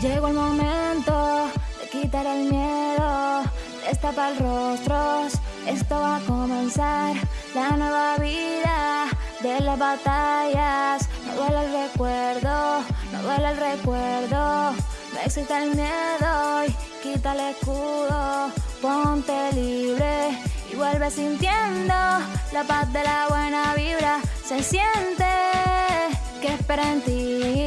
Llegó el momento de quitar el miedo, destapa el rostro, esto va a comenzar, la nueva vida de las batallas. No duele el recuerdo, no duele el recuerdo, no existe el miedo y quita el escudo, ponte libre y vuelve sintiendo la paz de la buena vibra. Se siente que espera en ti